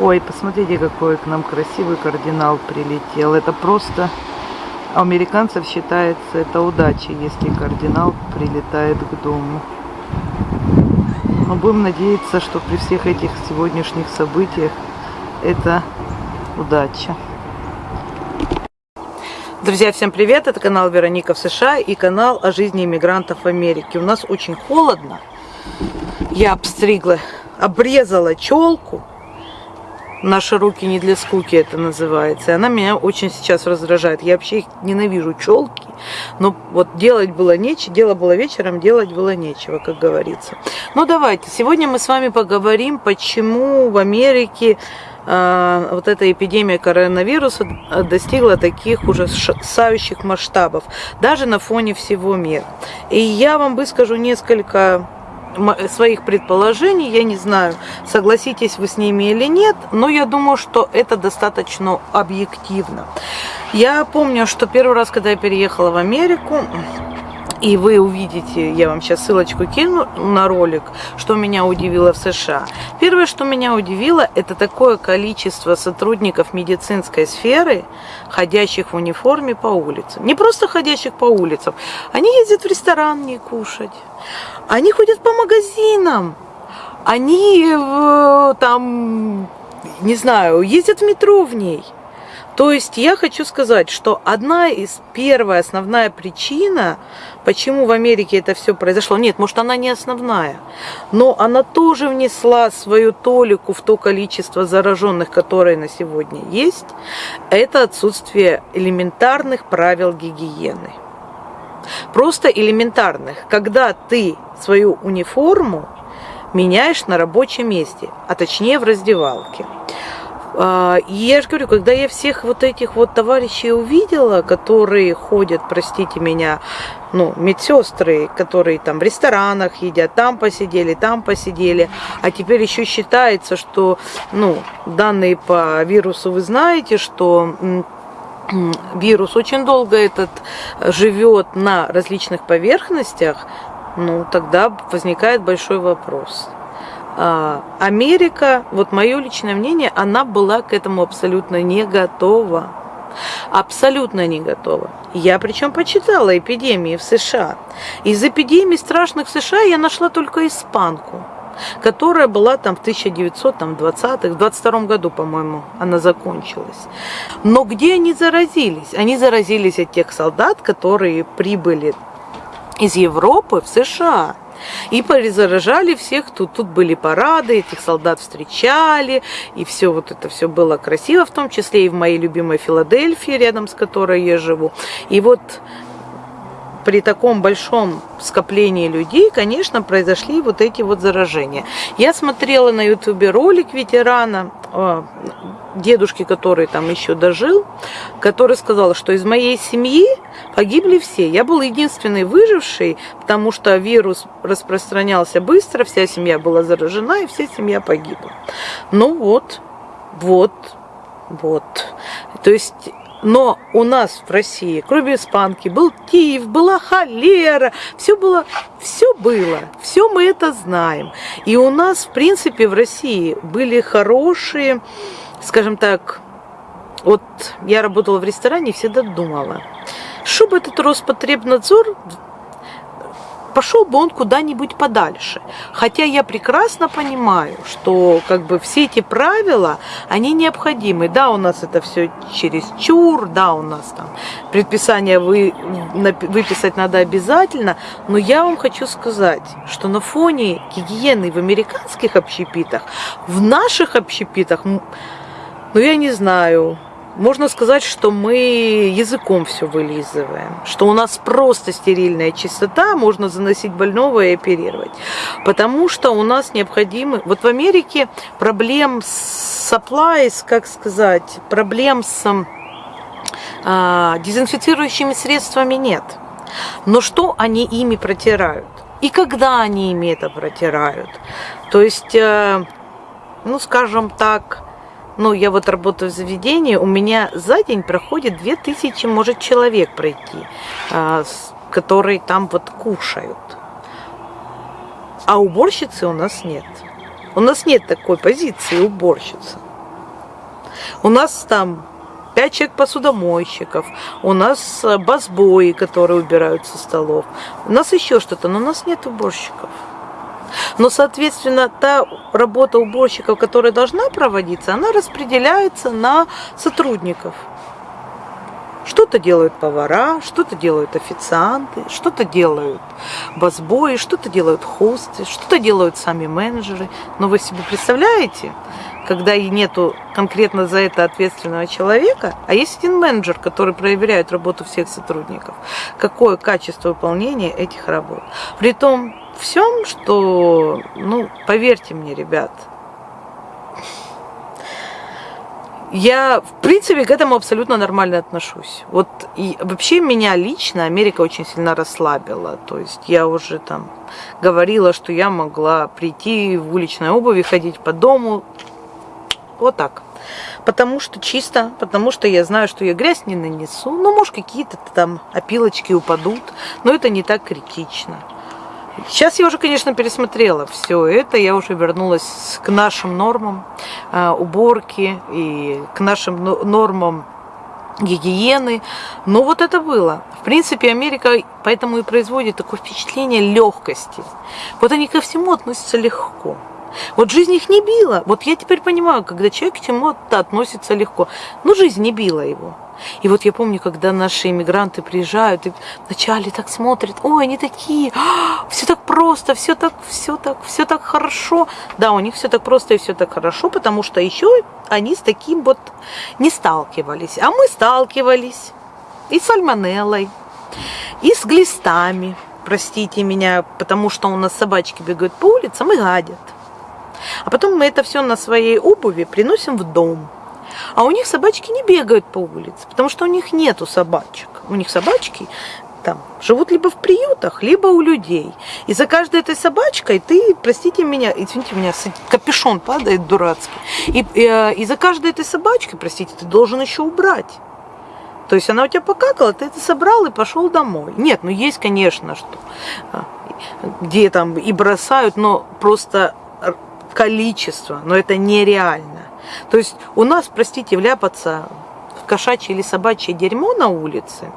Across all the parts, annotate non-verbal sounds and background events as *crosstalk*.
Ой, посмотрите, какой к нам красивый кардинал прилетел. Это просто... У американцев считается это удача, если кардинал прилетает к дому. Но будем надеяться, что при всех этих сегодняшних событиях это удача. Друзья, всем привет! Это канал Вероника в США и канал о жизни иммигрантов в Америке. У нас очень холодно. Я обстригла, обрезала челку Наши руки не для скуки это называется. И она меня очень сейчас раздражает. Я вообще их ненавижу, челки. Но вот делать было нечего, дело было вечером, делать было нечего, как говорится. Ну давайте, сегодня мы с вами поговорим, почему в Америке э, вот эта эпидемия коронавируса достигла таких ужасающих масштабов, даже на фоне всего мира. И я вам выскажу несколько своих предположений, я не знаю, согласитесь вы с ними или нет, но я думаю, что это достаточно объективно. Я помню, что первый раз, когда я переехала в Америку, и вы увидите, я вам сейчас ссылочку кину на ролик, что меня удивило в США. Первое, что меня удивило, это такое количество сотрудников медицинской сферы, ходящих в униформе по улицам. Не просто ходящих по улицам, они ездят в ресторан не кушать, они ходят по магазинам, они там, не знаю, ездят в метро в ней. То есть я хочу сказать, что одна из первая основная причина, почему в Америке это все произошло, нет, может она не основная, но она тоже внесла свою толику в то количество зараженных, которые на сегодня есть, это отсутствие элементарных правил гигиены. Просто элементарных. Когда ты свою униформу меняешь на рабочем месте, а точнее в раздевалке. А, я же говорю, когда я всех вот этих вот товарищей увидела, которые ходят, простите меня, ну, медсестры, которые там в ресторанах едят, там посидели, там посидели, а теперь еще считается, что, ну, данные по вирусу вы знаете, что вирус очень долго этот живет на различных поверхностях, ну, тогда возникает большой вопрос – а, Америка, вот мое личное мнение, она была к этому абсолютно не готова. Абсолютно не готова. Я причем почитала эпидемии в США. Из эпидемий страшных в США я нашла только испанку, которая была там в 1920-х, в 22 году, по-моему, она закончилась. Но где они заразились? Они заразились от тех солдат, которые прибыли из Европы в США. И перезаражали всех, тут, тут были парады, этих солдат встречали, и все вот это все было красиво, в том числе и в моей любимой Филадельфии, рядом с которой я живу. И вот при таком большом скоплении людей, конечно, произошли вот эти вот заражения. Я смотрела на ютубе ролик ветерана, а, дедушки, который там еще дожил, который сказал, что из моей семьи погибли все. Я был единственный выживший, потому что вирус распространялся быстро, вся семья была заражена, и вся семья погибла. Ну вот, вот, вот. То есть но у нас в России, кроме испанки, был тиф, была холера, все было, все было, все мы это знаем. И у нас, в принципе, в России были хорошие, скажем так, вот я работала в ресторане и всегда думала, чтобы этот Роспотребнадзор пошел бы он куда-нибудь подальше. Хотя я прекрасно понимаю, что как бы все эти правила, они необходимы. Да, у нас это все через чур, да, у нас там предписание вы, выписать надо обязательно, но я вам хочу сказать, что на фоне гигиены в американских общепитах, в наших общепитах, ну я не знаю, можно сказать, что мы языком все вылизываем, что у нас просто стерильная чистота, можно заносить больного и оперировать. Потому что у нас необходимы... Вот в Америке проблем с supplies, как сказать, проблем с а, дезинфицирующими средствами нет. Но что они ими протирают? И когда они ими это протирают? То есть, э, ну, скажем так, ну, я вот работаю в заведении, у меня за день проходит 2000, может, человек пройти, а, которые там вот кушают. А уборщицы у нас нет. У нас нет такой позиции уборщицы. У нас там пять человек посудомойщиков, у нас э, басбои, которые убирают со столов, у нас еще что-то, но у нас нет уборщиков. Но, соответственно, та работа уборщиков, которая должна проводиться, она распределяется на сотрудников. Что-то делают повара, что-то делают официанты, что-то делают басбои, что-то делают хосты, что-то делают сами менеджеры. Но вы себе представляете, когда и нету конкретно за это ответственного человека, а есть один менеджер, который проверяет работу всех сотрудников, какое качество выполнения этих работ. При том всем, что, ну, поверьте мне, ребят, я, в принципе, к этому абсолютно нормально отношусь. Вот и вообще меня лично Америка очень сильно расслабила. То есть я уже там говорила, что я могла прийти в уличной обуви, ходить по дому. Вот так. Потому что чисто, потому что я знаю, что я грязь не нанесу. Ну, может, какие-то там опилочки упадут, но это не так критично. Сейчас я уже, конечно, пересмотрела все это, я уже вернулась к нашим нормам э, уборки и к нашим нормам гигиены. Но вот это было. В принципе, Америка поэтому и производит такое впечатление легкости. Вот они ко всему относятся легко. Вот жизнь их не била. Вот я теперь понимаю, когда человек к чему-то относится легко. Ну, жизнь не била его. И вот я помню, когда наши иммигранты приезжают и вначале так смотрят, ой, они такие, «А, все так просто, все так, все так, все так хорошо. Да, у них все так просто и все так хорошо, потому что еще они с таким вот не сталкивались. А мы сталкивались и с сальмонеллой, и с глистами, простите меня, потому что у нас собачки бегают по улицам и гадят. А потом мы это все на своей обуви приносим в дом. А у них собачки не бегают по улице, потому что у них нету собачек. У них собачки там живут либо в приютах, либо у людей. И за каждой этой собачкой ты, простите меня, извините меня, капюшон падает дурацкий. И, и, э, и за каждой этой собачкой, простите, ты должен еще убрать. То есть она у тебя покакала, ты это собрал и пошел домой. Нет, ну есть, конечно, что а, где там и бросают, но просто количество, но это нереально. То есть у нас, простите, вляпаться в кошачье или собачье дерьмо на улице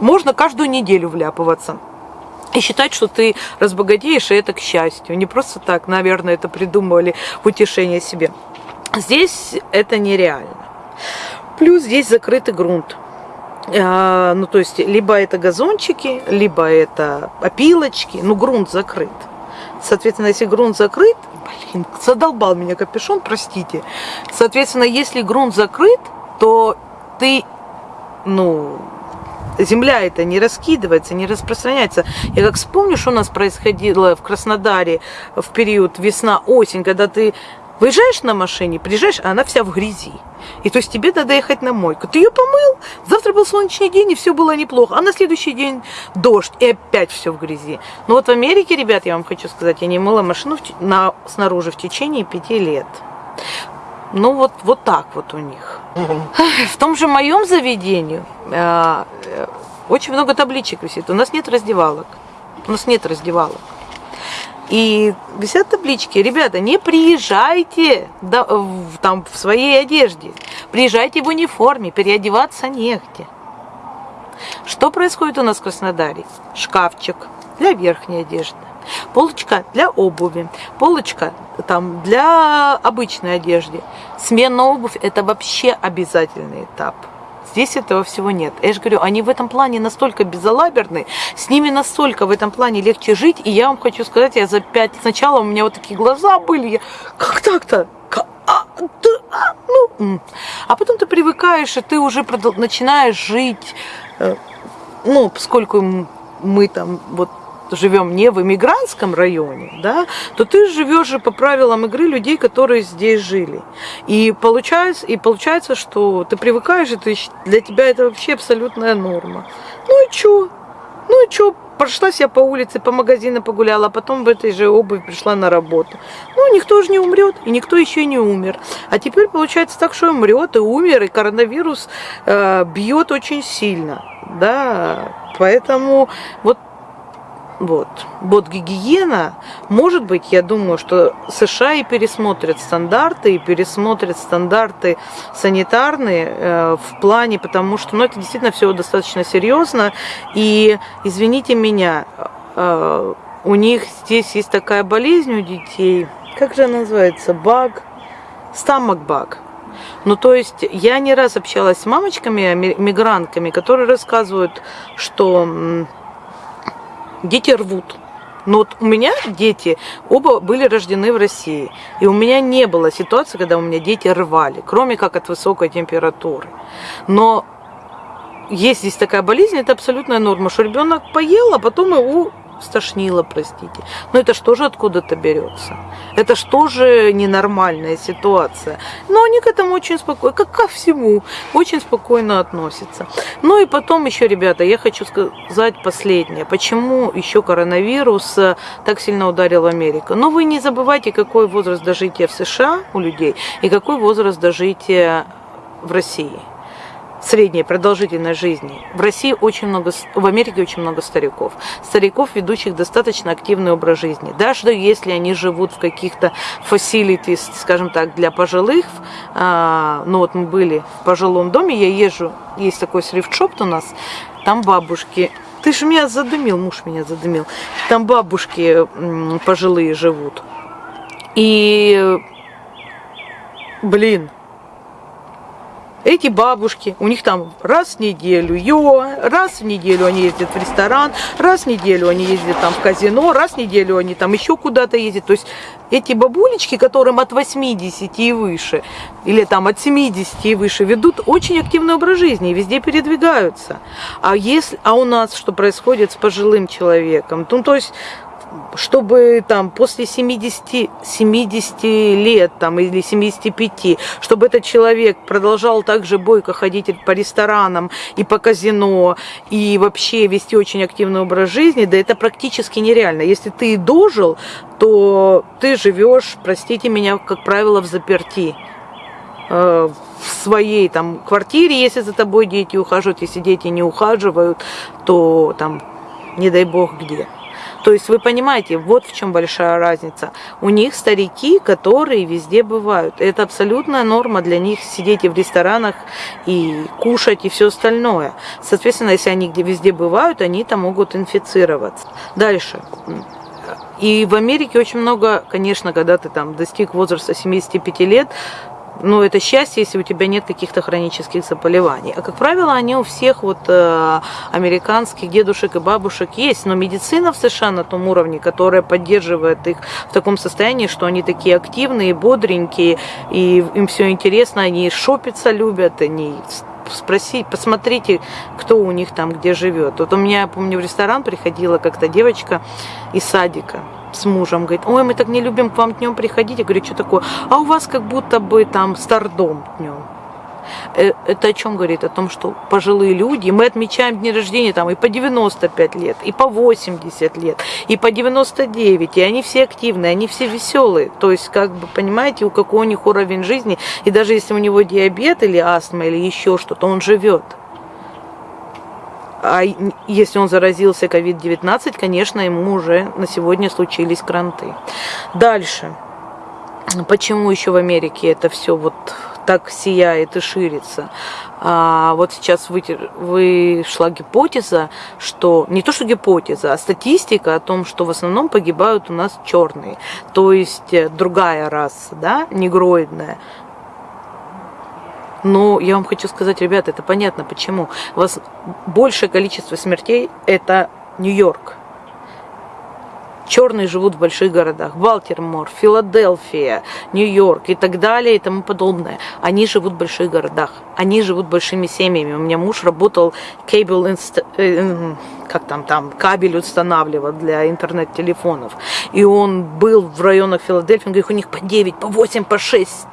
можно каждую неделю вляпываться. И считать, что ты разбогатеешь, и это к счастью. Не просто так, наверное, это придумывали в утешение себе. Здесь это нереально. Плюс здесь закрытый грунт. А, ну, то есть, либо это газончики, либо это опилочки, ну, грунт закрыт. Соответственно, если грунт закрыт, блин, задолбал меня капюшон, простите. Соответственно, если грунт закрыт, то ты, ну, земля это не раскидывается, не распространяется. Я как вспомню, что у нас происходило в Краснодаре в период весна-осень, когда ты Выезжаешь на машине, приезжаешь, а она вся в грязи. И то есть тебе надо ехать на мойку. Ты ее помыл, завтра был солнечный день, и все было неплохо. А на следующий день дождь, и опять все в грязи. Но вот в Америке, ребят, я вам хочу сказать, я не мыла машину в, на, снаружи в течение пяти лет. Ну вот, вот так вот у них. В том же моем заведении э, э, очень много табличек висит. У нас нет раздевалок. У нас нет раздевалок. И висят таблички, ребята, не приезжайте в, там, в своей одежде, приезжайте в униформе, переодеваться негде. Что происходит у нас в Краснодаре? Шкафчик для верхней одежды, полочка для обуви, полочка там для обычной одежды. Смена обувь – это вообще обязательный этап. Здесь этого всего нет. Я же говорю, они в этом плане настолько безалаберны, с ними настолько в этом плане легче жить. И я вам хочу сказать, я за пять... Сначала у меня вот такие глаза были, я, как так-то? А, а, ну, а потом ты привыкаешь, и ты уже начинаешь жить, э, ну, поскольку мы там вот живем не в иммигрантском районе, да, то ты живешь же по правилам игры людей, которые здесь жили. И получается, и получается, что ты привыкаешь, и ты, для тебя это вообще абсолютная норма. Ну и чё? Ну и чё? Прошлась я по улице, по магазину погуляла, а потом в этой же обуви пришла на работу. Ну, никто же не умрет, и никто еще не умер. А теперь получается так, что умрет и умер, и коронавирус э, бьет очень сильно. Да, поэтому вот Вот. Вот гигиена, может быть, я думаю, что США и пересмотрят стандарты, и пересмотрят стандарты санитарные э, в плане, потому что, ну, это действительно все достаточно серьезно. И, извините меня, э, у них здесь есть такая болезнь у детей, как же она называется, баг, стамок баг. Ну, то есть я не раз общалась с мамочками, мигрантками, которые рассказывают, что дети рвут. Но вот у меня дети оба были рождены в России. И у меня не было ситуации, когда у меня дети рвали, кроме как от высокой температуры. Но есть здесь такая болезнь, это абсолютная норма, что ребенок поел, а потом его стошнило, простите. Но это что же откуда-то берется? Это что же ненормальная ситуация? Но они к этому очень спокойно, как ко всему, очень спокойно относятся. Ну и потом еще, ребята, я хочу сказать последнее. Почему еще коронавирус э, так сильно ударил Америку? Но вы не забывайте, какой возраст дожития в США у людей и какой возраст дожития в России средней продолжительность жизни. В России очень много, в Америке очень много стариков. Стариков, ведущих достаточно активный образ жизни. Даже если они живут в каких-то facilities, скажем так, для пожилых, а, ну вот мы были в пожилом доме, я езжу, есть такой срифт-шоп у нас, там бабушки ты же меня задымил, муж меня задымил. Там бабушки пожилые живут. И, блин, эти бабушки, у них там раз в неделю йога, раз в неделю они ездят в ресторан, раз в неделю они ездят там в казино, раз в неделю они там еще куда-то ездят. То есть эти бабулечки, которым от 80 и выше, или там от 70 и выше, ведут очень активный образ жизни и везде передвигаются. А, если, а у нас что происходит с пожилым человеком? Ну, то есть чтобы там после 70, 70 лет там, или 75, чтобы этот человек продолжал также бойко ходить по ресторанам и по казино, и вообще вести очень активный образ жизни, да это практически нереально. Если ты дожил, то ты живешь, простите меня, как правило, в заперти э, в своей там квартире, если за тобой дети ухаживают, если дети не ухаживают, то там не дай бог где. То есть вы понимаете, вот в чем большая разница. У них старики, которые везде бывают. Это абсолютная норма для них сидеть и в ресторанах, и кушать, и все остальное. Соответственно, если они где везде бывают, они там могут инфицироваться. Дальше. И в Америке очень много, конечно, когда ты там достиг возраста 75 лет, ну, это счастье, если у тебя нет каких-то хронических заболеваний. А, как правило, они у всех вот э, американских дедушек и бабушек есть, но медицина в США на том уровне, которая поддерживает их в таком состоянии, что они такие активные, бодренькие, и им все интересно, они шопиться любят, они спросить, посмотрите, кто у них там где живет. Вот у меня, помню, в ресторан приходила как-то девочка из садика, с мужем, говорит, ой, мы так не любим к вам днем приходить. Я говорю, что такое? А у вас как будто бы там стардом днем. Э, это о чем говорит? О том, что пожилые люди, мы отмечаем дни рождения там и по 95 лет, и по 80 лет, и по 99, и они все активные, они все веселые. То есть, как бы, понимаете, у какой у них уровень жизни, и даже если у него диабет или астма или еще что-то, он живет. А если он заразился COVID-19, конечно, ему уже на сегодня случились кранты. Дальше. Почему еще в Америке это все вот так сияет и ширится. А вот сейчас вышла гипотеза, что не то что гипотеза, а статистика о том, что в основном погибают у нас черные, то есть э, другая раса, да, негроидная. Но я вам хочу сказать, ребята, это понятно почему. У вас большее количество смертей это Нью-Йорк. Черные живут в больших городах. Балтимор, Филадельфия, Нью-Йорк и так далее и тому подобное. Они живут в больших городах. Они живут большими семьями. У меня муж работал inst... Э, как там, там, кабель устанавливал для интернет-телефонов. И он был в районах Филадельфии, он говорит, у них по 9, по 8, по 6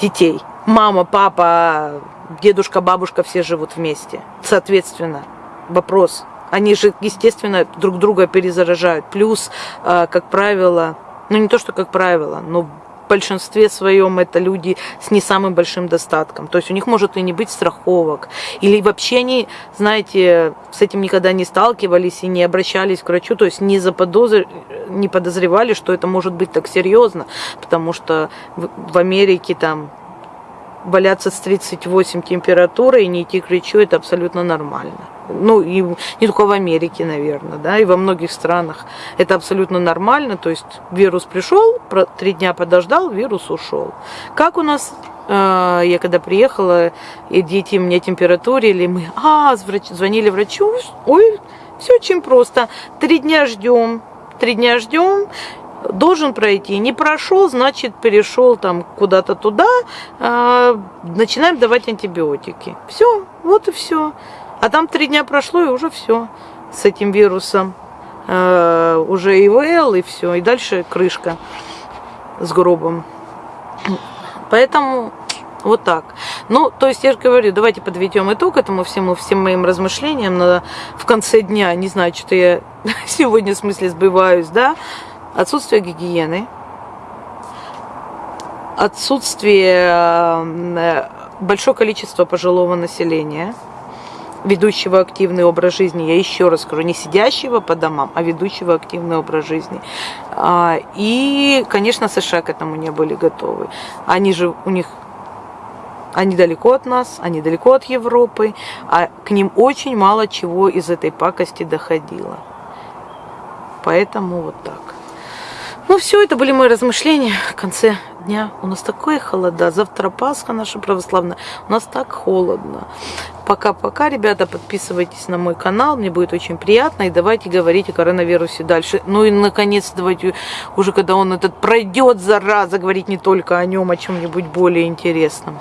детей. Мама, папа, дедушка, бабушка все живут вместе. Соответственно, вопрос, они же, естественно, друг друга перезаражают. Плюс, э, как правило, ну не то, что как правило, но большинстве своем это люди с не самым большим достатком. То есть у них может и не быть страховок. Или вообще они, знаете, с этим никогда не сталкивались и не обращались к врачу, то есть не, заподозр... не подозревали, что это может быть так серьезно, потому что в Америке там валяться с 38 температурой и не идти к врачу, это абсолютно нормально. Ну, и не только в Америке, наверное, да, и во многих странах это абсолютно нормально. То есть вирус пришел, три дня подождал, вирус ушел. Как у нас э, я когда приехала, и дети у меня температурили, мы а, звонили врачу, ой, все очень просто. Три дня ждем, три дня ждем, должен пройти. Не прошел, значит, перешел там куда-то туда, э, начинаем давать антибиотики. Все, вот и все. А там три дня прошло, и уже все с этим вирусом. Э, уже ИВЛ, и все. И дальше крышка с гробом. Поэтому вот так. Ну, то есть я же говорю, давайте подведем итог этому всему, всем моим размышлениям на, в конце дня. Не знаю, что я *laughs* сегодня в смысле сбиваюсь, да отсутствие гигиены, отсутствие э, большое количество пожилого населения, ведущего активный образ жизни, я еще раз скажу, не сидящего по домам, а ведущего активный образ жизни. А, и, конечно, США к этому не были готовы. Они же, у них они далеко от нас, они далеко от Европы, а к ним очень мало чего из этой пакости доходило. Поэтому вот так. Ну все, это были мои размышления в конце дня. У нас такое холода. Завтра Пасха наша православная. У нас так холодно. Пока-пока, ребята, подписывайтесь на мой канал. Мне будет очень приятно. И давайте говорить о коронавирусе дальше. Ну и, наконец, давайте уже, когда он этот пройдет, зараза, говорить не только о нем, о чем-нибудь более интересном.